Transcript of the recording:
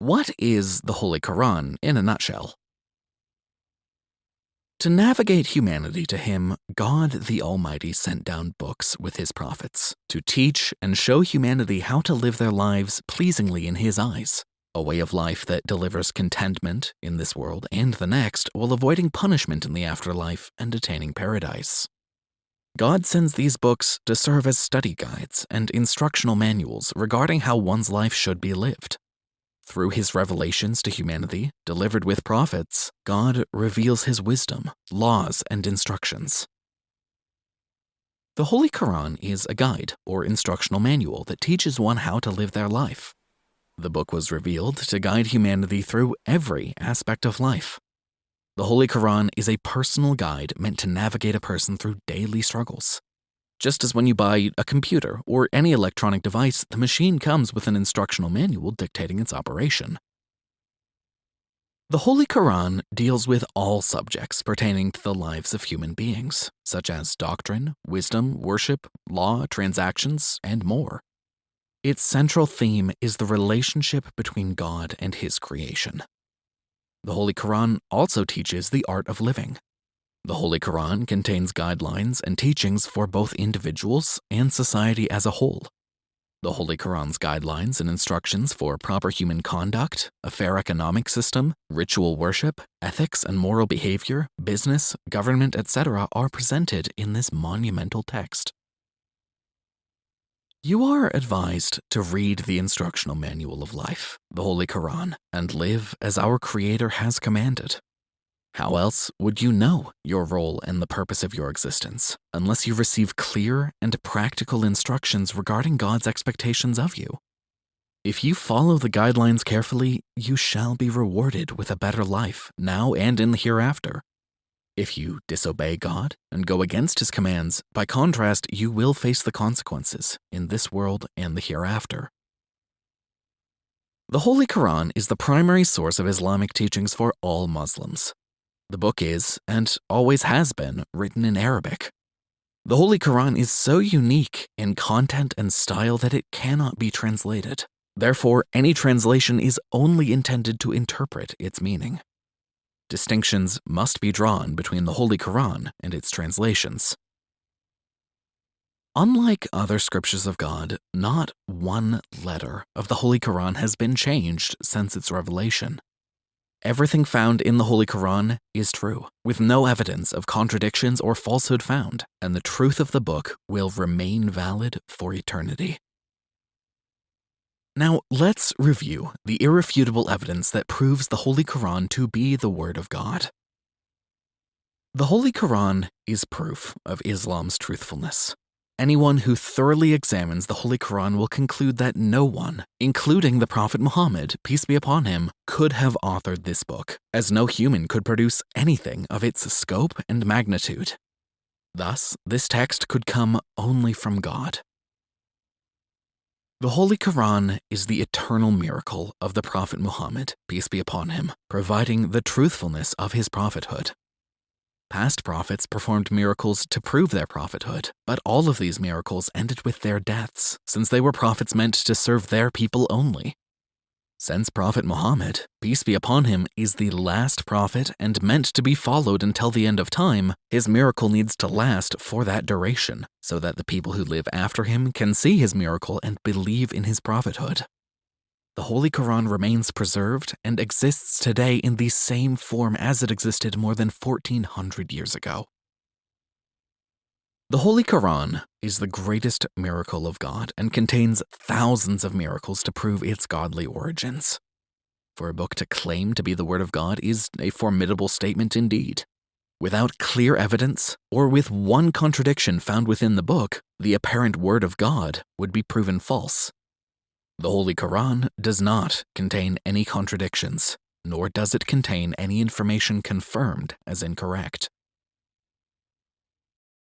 What is the Holy Quran in a nutshell? To navigate humanity to Him, God the Almighty sent down books with His prophets to teach and show humanity how to live their lives pleasingly in His eyes, a way of life that delivers contentment in this world and the next while avoiding punishment in the afterlife and attaining paradise. God sends these books to serve as study guides and instructional manuals regarding how one's life should be lived. Through his revelations to humanity, delivered with prophets, God reveals his wisdom, laws, and instructions. The Holy Quran is a guide or instructional manual that teaches one how to live their life. The book was revealed to guide humanity through every aspect of life. The Holy Quran is a personal guide meant to navigate a person through daily struggles. Just as when you buy a computer or any electronic device, the machine comes with an instructional manual dictating its operation. The Holy Quran deals with all subjects pertaining to the lives of human beings, such as doctrine, wisdom, worship, law, transactions, and more. Its central theme is the relationship between God and His creation. The Holy Quran also teaches the art of living, the Holy Quran contains guidelines and teachings for both individuals and society as a whole. The Holy Quran's guidelines and instructions for proper human conduct, a fair economic system, ritual worship, ethics and moral behavior, business, government, etc. are presented in this monumental text. You are advised to read the instructional manual of life, the Holy Quran, and live as our Creator has commanded. How else would you know your role and the purpose of your existence unless you receive clear and practical instructions regarding God's expectations of you? If you follow the guidelines carefully, you shall be rewarded with a better life now and in the hereafter. If you disobey God and go against his commands, by contrast, you will face the consequences in this world and the hereafter. The Holy Quran is the primary source of Islamic teachings for all Muslims. The book is, and always has been, written in Arabic. The Holy Quran is so unique in content and style that it cannot be translated. Therefore, any translation is only intended to interpret its meaning. Distinctions must be drawn between the Holy Quran and its translations. Unlike other scriptures of God, not one letter of the Holy Quran has been changed since its revelation. Everything found in the Holy Quran is true, with no evidence of contradictions or falsehood found, and the truth of the book will remain valid for eternity. Now, let's review the irrefutable evidence that proves the Holy Quran to be the Word of God. The Holy Quran is proof of Islam's truthfulness. Anyone who thoroughly examines the Holy Quran will conclude that no one, including the Prophet Muhammad, peace be upon him, could have authored this book, as no human could produce anything of its scope and magnitude. Thus, this text could come only from God. The Holy Quran is the eternal miracle of the Prophet Muhammad, peace be upon him, providing the truthfulness of his prophethood. Past prophets performed miracles to prove their prophethood, but all of these miracles ended with their deaths, since they were prophets meant to serve their people only. Since Prophet Muhammad, peace be upon him, is the last prophet and meant to be followed until the end of time, his miracle needs to last for that duration, so that the people who live after him can see his miracle and believe in his prophethood the Holy Quran remains preserved and exists today in the same form as it existed more than 1400 years ago. The Holy Quran is the greatest miracle of God and contains thousands of miracles to prove its godly origins. For a book to claim to be the Word of God is a formidable statement indeed. Without clear evidence, or with one contradiction found within the book, the apparent Word of God would be proven false. The Holy Quran does not contain any contradictions, nor does it contain any information confirmed as incorrect.